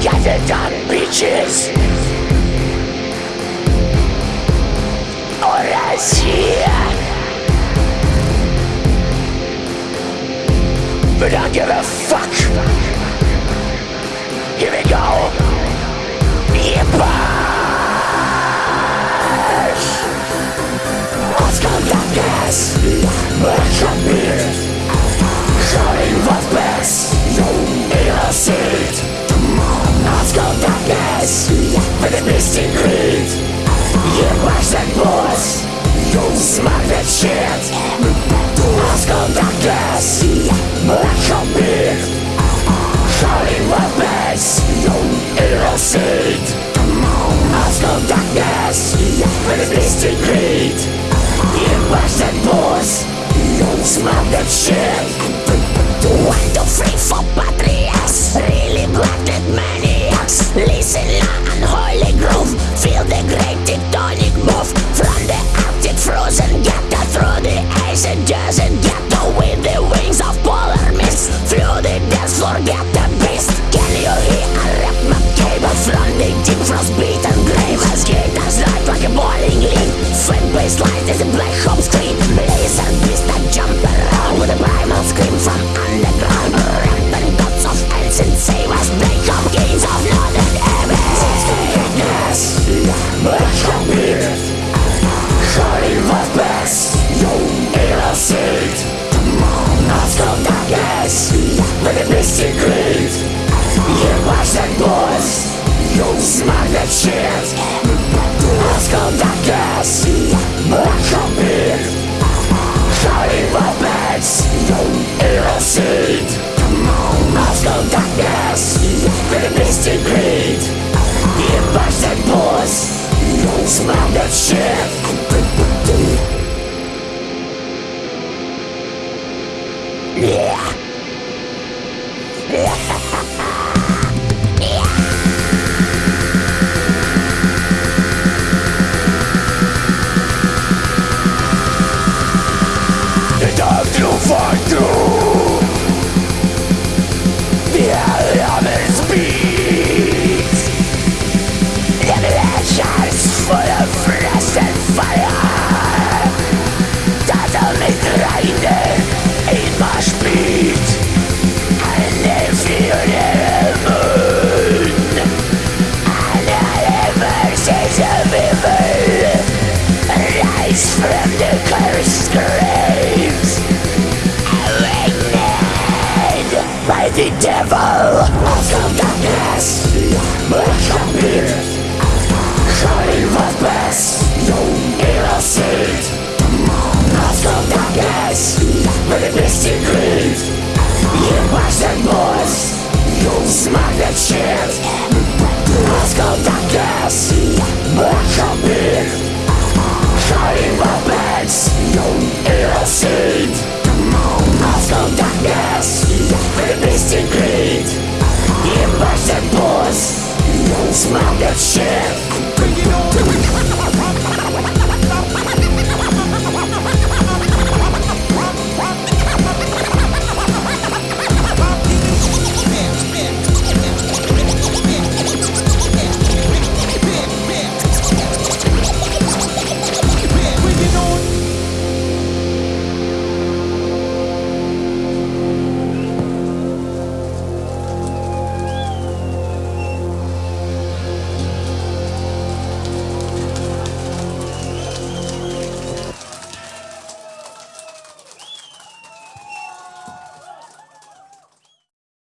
gathered on beaches or as here. But I give a fuck. Here we go. Yippers! Let's go darkness. abraço. As a black home screen Laser beast that jump around With a primal scream from underground Rampant gods of ancient savers Black home kings of northern abyss Darkness, black home beat Shining was best Innocent Nostal darkness. With a mystic creed You watch that boys Smack that shit. Nostal darkness You watch that boys Smack that shit from the cursed graves Awakened by the devil Of darkness Black beard Shining was best Innocent Of darkness With a mystic creed You watch that boys Smack that shit Of darkness